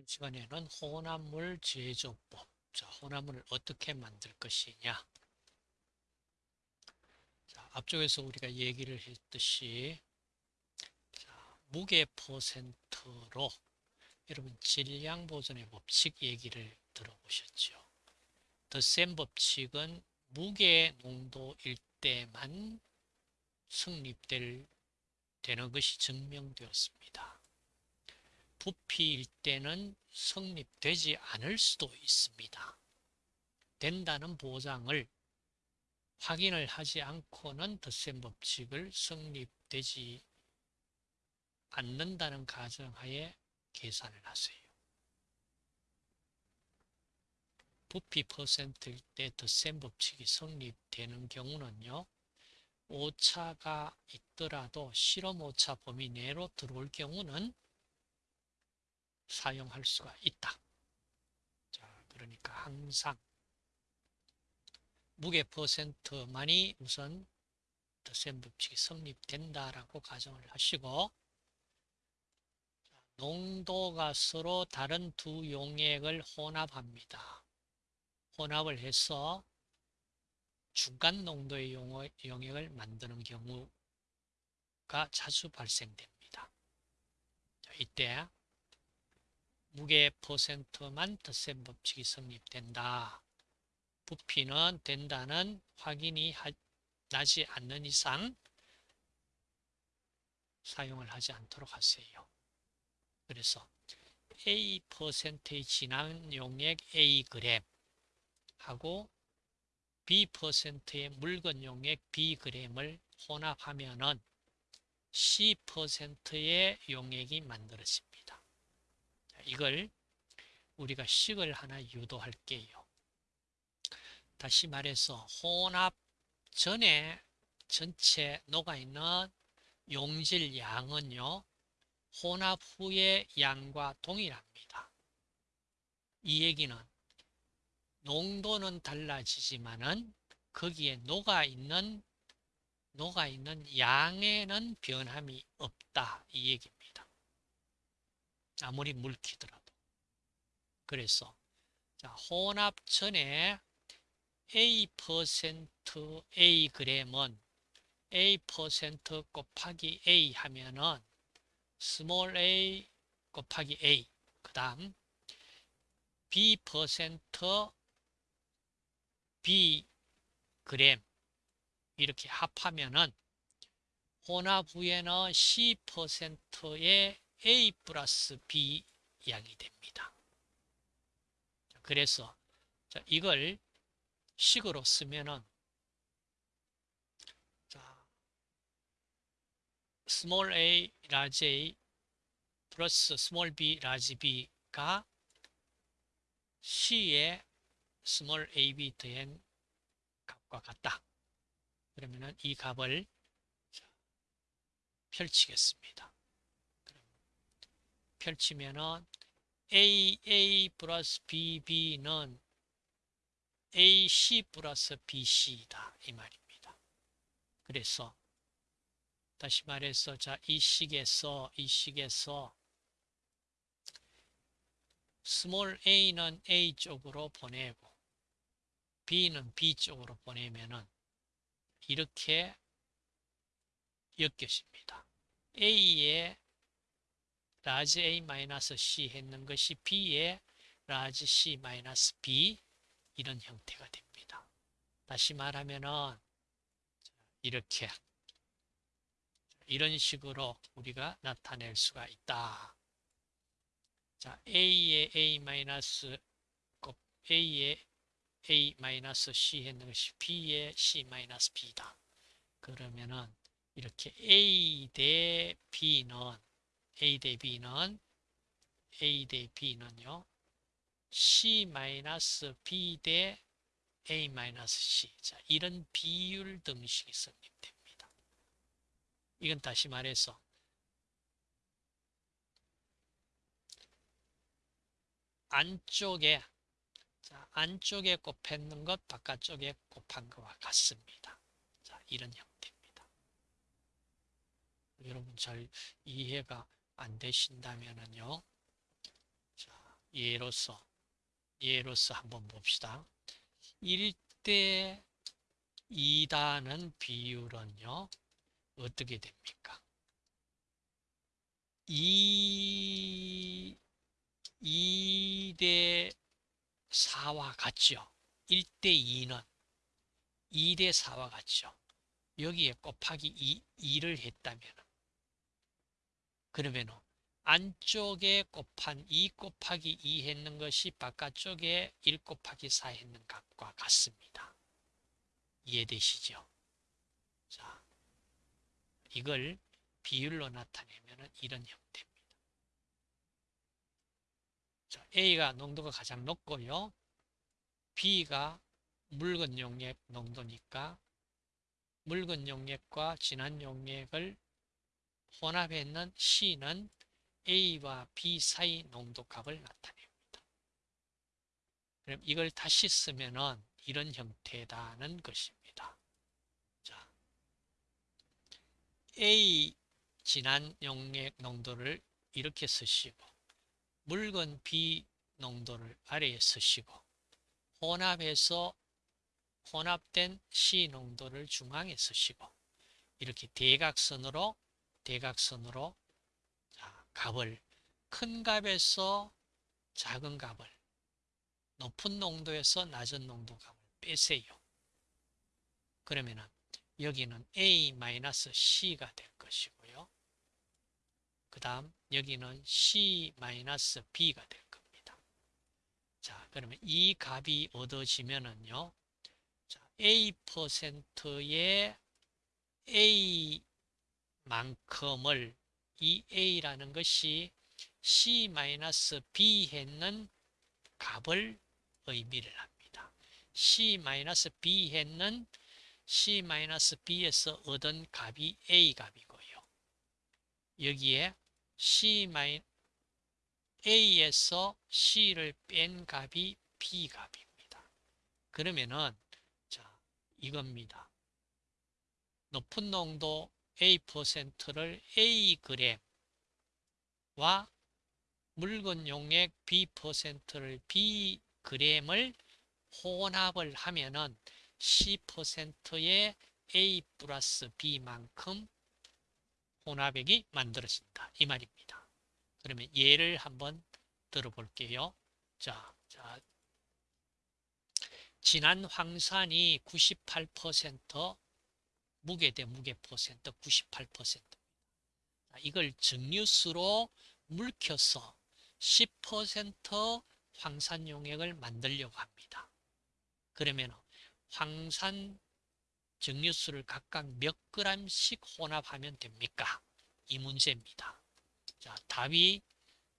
이번 시간에는 혼합물 제조법. 자, 혼합물을 어떻게 만들 것이냐. 자, 앞쪽에서 우리가 얘기를 했듯이 자, 무게 퍼센트로 여러분 질량 보존의 법칙 얘기를 들어보셨죠. 더 센 법칙은 무게 농도일 때만 성립될 되는 것이 증명되었습니다. 부피일 때는 성립되지 않을 수도 있습니다. 된다는 보장을 확인을 하지 않고는 덧셈 법칙을 성립되지 않는다는 가정하에 계산을 하세요. 부피 퍼센트일 때 덧셈 법칙이 성립되는 경우는요. 오차가 있더라도 실험 오차 범위 내로 들어올 경우는 사용할 수가 있다. 자, 그러니까 항상 무게 퍼센트만이 우선 더셈 법칙이 성립된다라고 가정을 하시고 농도가 서로 다른 두 용액을 혼합합니다. 혼합을 해서 중간 농도의 용액을 만드는 경우가 자주 발생됩니다. 이때 무게 퍼센트만 덧셈 법칙이 성립된다. 부피는 된다는 확인이 나지 않는 이상 사용을 하지 않도록 하세요. 그래서 A 퍼센트의 진한 용액 A 그램 하고 B 퍼센트의 묽은 용액 B 그램을 혼합하면은 C 퍼센트의 용액이 만들어집니다. 이걸 우리가 식을 하나 유도할게요. 다시 말해서 혼합 전에 전체 녹아있는 용질 양은요. 혼합 후의 양과 동일합니다. 이 얘기는 농도는 달라지지만은 거기에 녹아있는 녹아있는 양에는 변함이 없다 이 얘기입니다. 아무리 물키더라도. 그래서 자, 혼합 전에 A 퍼센트 A 곱하기 A 하면은 small a 곱하기 A 그 다음 B 퍼센트 B 그램 이렇게 합하면은 혼합 후에는 C 퍼센트의 A 플러스 B 양이 됩니다. 그래서 이걸 식으로 쓰면은 자, small a, large a 플러스 small b, large b가 C의 small ab 더한 값과 같다. 그러면은 이 값을 펼치겠습니다. 펼치면은 AA 플러스 BB는 AC 플러스 BC다 이 말입니다. 그래서 다시 말해서 자 이 식에서 이 식에서 small a는 A 쪽으로 보내고 B는 B 쪽으로 보내면은 이렇게 엮여집니다. A의 large A-C 했는 것이 B의 large C-B 이런 형태가 됩니다. 다시 말하면은 이렇게 이런 식으로 우리가 나타낼 수가 있다. 자, A의 A- A의 A-C 했는 것이 B의 C-B다. 그러면은 이렇게 A 대 B는 A 대 B는 A 대 B는요. C-B 대 A-C. 자, 이런 비율 등식이 성립됩니다. 이건 다시 말해서 안쪽에 자, 안쪽에 곱했는 것 바깥쪽에 곱한 것과 같습니다. 자, 이런 형태입니다. 여러분 잘 이해가 안 되신다면은요. 자, 예로서 예로서 한번 봅시다. 1대 2다는 비율은요. 어떻게 됩니까? 2, 2대 4와 같죠. 1대 2는 2대 4와 같죠. 여기에 곱하기 2, 2를 했다면 그러면 안쪽에 곱한 2 곱하기 2 했는 것이 바깥쪽에 1 곱하기 4 했는 값과 같습니다. 이해되시죠? 자, 이걸 비율로 나타내면 이런 형태입니다. 자, A가 농도가 가장 높고요. B가 묽은 용액 농도니까 묽은 용액과 진한 용액을 혼합했는 C는 A와 B 사이 농도값을 나타냅니다. 그럼 이걸 다시 쓰면은 이런 형태다는 것입니다. 자, A 진한 용액 농도를 이렇게 쓰시고 묽은 B 농도를 아래에 쓰시고 혼합해서 혼합된 C 농도를 중앙에 쓰시고 이렇게 대각선으로 대각선으로 자, 값을 큰 값에서 작은 값을 높은 농도에서 낮은 농도 값을 빼세요. 그러면은 여기는 A-C가 될 것이고요. 그 다음 여기는 C-B가 될 겁니다. 자, 그러면 이 값이 얻어지면은요. 자, A%의 A 만큼을 이 A라는 것이 C-B 했는 값을 의미를 합니다. C-B 했는 C-B에서 얻은 값이 A 값이고요. 여기에 C A에서 C를 뺀 값이 B 값입니다. 그러면은 자 이겁니다. 높은 농도 A%를 Ag와 묽은 용액 B%를 Bg을 혼합을 하면은 C%의 A 플러스 B만큼 혼합액이 만들어진다. 이 말입니다. 그러면 예를 한번 들어볼게요. 자, 자, 진한 황산이 98% 무게 대 무게 퍼센트 98% 이걸 증류수로 물켜서 10% 황산용액을 만들려고 합니다. 그러면 황산 증류수를 각각 몇 그램씩 혼합하면 됩니까? 이 문제입니다. 자, 답이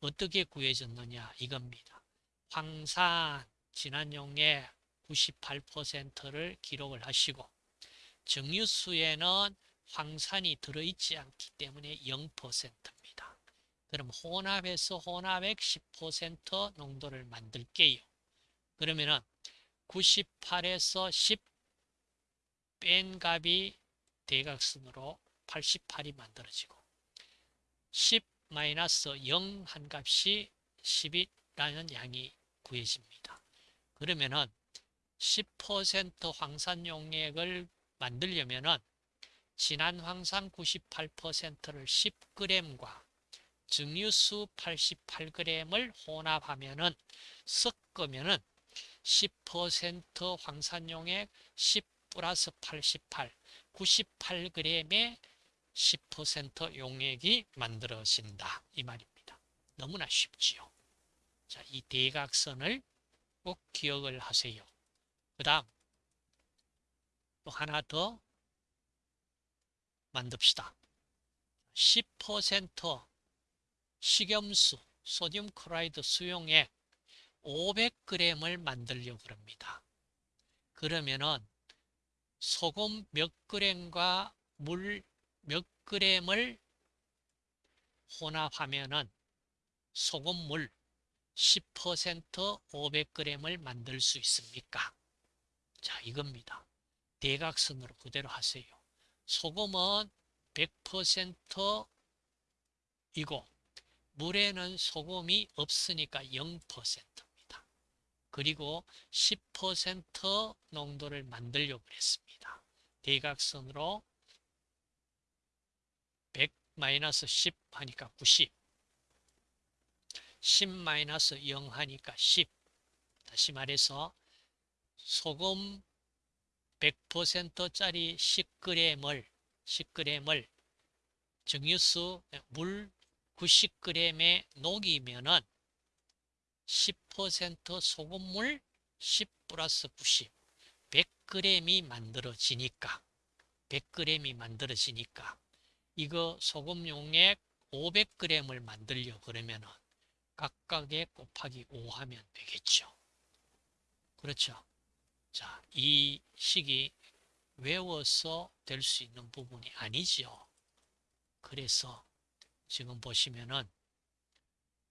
어떻게 구해졌느냐 이겁니다. 황산 진한 용액 98%를 기록을 하시고 정유수에는 황산이 들어있지 않기 때문에 0%입니다. 그럼 혼합해서 혼합액 10% 농도를 만들게요. 그러면은 98에서 10 뺀 값이 대각선으로 88이 만들어지고 10-0한 값이 10이라는 양이 구해집니다. 그러면은 10% 황산용액을 만들려면은 진한 황산 98%를 10g과 증류수 88g을 혼합하면은 섞으면은 10% 황산용액 10 플러스 88, 98g의 10% 용액이 만들어진다. 이 말입니다. 너무나 쉽지요. 자, 이 대각선을 꼭 기억을 하세요. 그 다음 또 하나 더 만듭시다. 10% 식염수, 소듐 크라이드 수용액 500g을 만들려고 합니다. 그러면은 소금 몇 그램과 물 몇 그램을 혼합하면은 소금물 10% 500g을 만들 수 있습니까? 자, 이겁니다. 대각선으로 그대로 하세요. 소금은 100%이고 물에는 소금이 없으니까 0%입니다. 그리고 10% 농도를 만들려고 했습니다. 대각선으로 100 마이너스 10 하니까 90 10 마이너스 0 하니까 10 다시 말해서 소금 100%짜리 10g을 10g을 정유수 물 90g에 녹이면은 10% 소금물 10 플러스 90 100g이 만들어지니까 100g이 만들어지니까 이거 소금 용액 500g을 만들려 그러면은 각각에 곱하기 5 하면 되겠죠. 그렇죠. 자, 이 식이 외워서 될 수 있는 부분이 아니죠. 그래서 지금 보시면은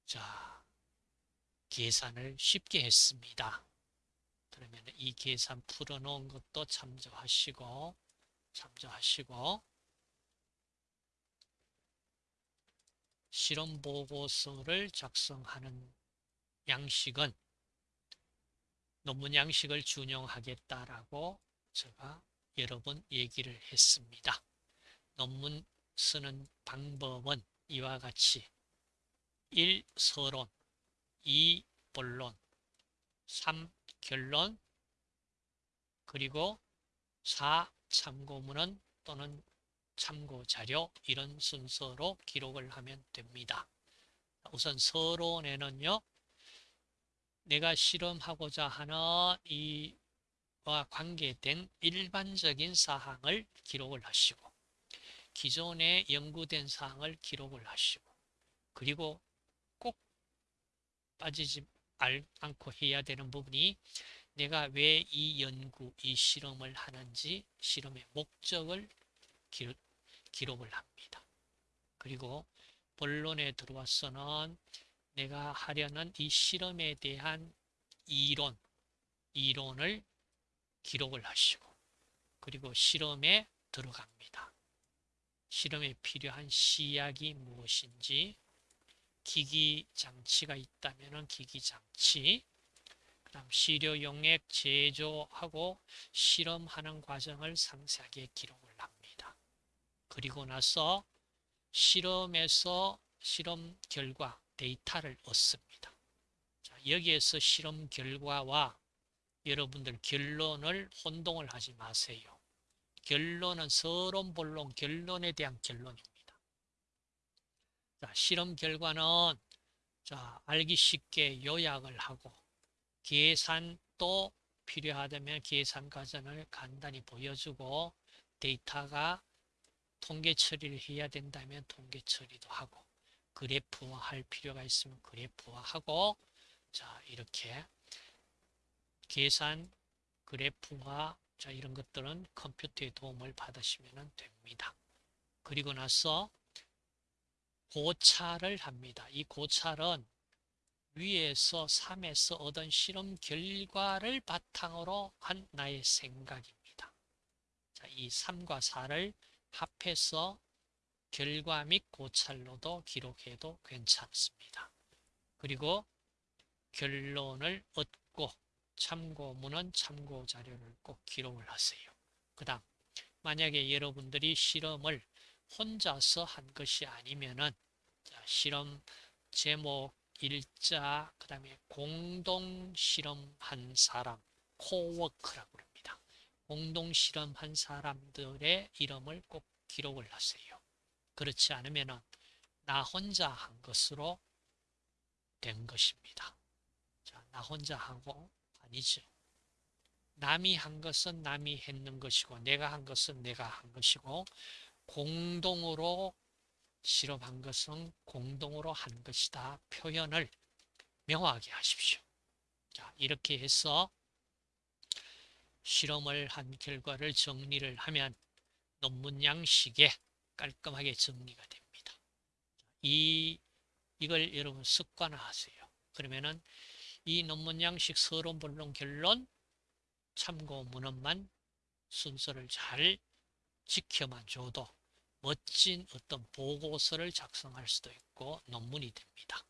자 계산을 쉽게 했습니다. 그러면 이 계산 풀어놓은 것도 참조하시고 참조하시고 실험 보고서를 작성하는 양식은 논문 양식을 준용하겠다라고 제가 여러 번 얘기를 했습니다. 논문 쓰는 방법은 이와 같이 1. 서론 2. 본론 3. 결론 그리고 4. 참고문은 또는 참고자료 이런 순서로 기록을 하면 됩니다. 우선 서론에는요. 내가 실험하고자 하는 이와 관계된 일반적인 사항을 기록을 하시고 기존에 연구된 사항을 기록을 하시고 그리고 꼭 빠지지 않고 해야 되는 부분이 내가 왜 이 연구, 이 실험을 하는지 실험의 목적을 기록, 기록을 합니다. 그리고 본론에 들어와서는 내가 하려는 이 실험에 대한 이론, 이론을 기록을 하시고 그리고 실험에 들어갑니다. 실험에 필요한 시약이 무엇인지 기기 장치가 있다면 기기 장치 그다음 시료 용액 제조하고 실험하는 과정을 상세하게 기록을 합니다. 그리고 나서 실험에서 실험 결과 데이터를 얻습니다. 자, 여기에서 실험 결과와 여러분들 결론을 혼동을 하지 마세요. 결론은 서론, 본론, 결론에 대한 결론입니다. 자, 실험 결과는 자, 알기 쉽게 요약을 하고 계산도 필요하다면 계산 과정을 간단히 보여주고 데이터가 통계 처리를 해야 된다면 통계 처리도 하고 그래프화 할 필요가 있으면 그래프화 하고 자 이렇게 계산 그래프화 자 이런 것들은 컴퓨터의 도움을 받으시면 됩니다. 그리고 나서 고찰을 합니다. 이 고찰은 위에서 3에서 얻은 실험 결과를 바탕으로 한 나의 생각입니다. 자, 이 3과 4를 합해서 결과 및 고찰로도 기록해도 괜찮습니다. 그리고 결론을 얻고 참고문은 참고 자료를 꼭 기록을 하세요. 그 다음 만약에 여러분들이 실험을 혼자서 한 것이 아니면은 실험 제목, 일자, 그 다음에 공동 실험한 사람, 코워크라고 합니다. 공동 실험한 사람들의 이름을 꼭 기록을 하세요. 그렇지 않으면 나 혼자 한 것으로 된 것입니다. 자, 나 혼자 하고 아니죠. 남이 한 것은 남이 했는 것이고 내가 한 것은 내가 한 것이고 공동으로 실험한 것은 공동으로 한 것이다. 표현을 명확하게 하십시오. 자, 이렇게 해서 실험을 한 결과를 정리를 하면 논문 양식에 깔끔하게 정리가 됩니다. 이, 이걸 여러분 습관화하세요. 그러면은 이 논문 양식 서론, 본론, 결론, 참고 문헌만 순서를 잘 지켜만 줘도 멋진 어떤 보고서를 작성할 수도 있고 논문이 됩니다.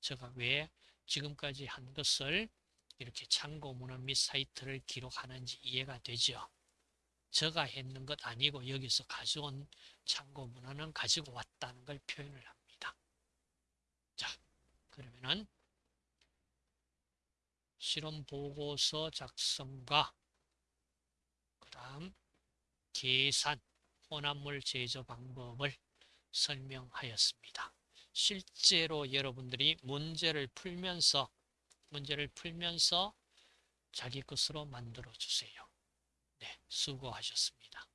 제가 왜 지금까지 한 것을 이렇게 참고 문헌 및 사이트를 기록하는지 이해가 되죠. 제가 했는 것 아니고 여기서 가져온 참고 문헌은 가지고 왔다는 걸 표현을 합니다. 자, 그러면은 실험 보고서 작성과 그 다음 계산 혼합물 제조 방법을 설명하였습니다. 실제로 여러분들이 문제를 풀면서 문제를 풀면서 자기 것으로 만들어 주세요. 네, 수고하셨습니다.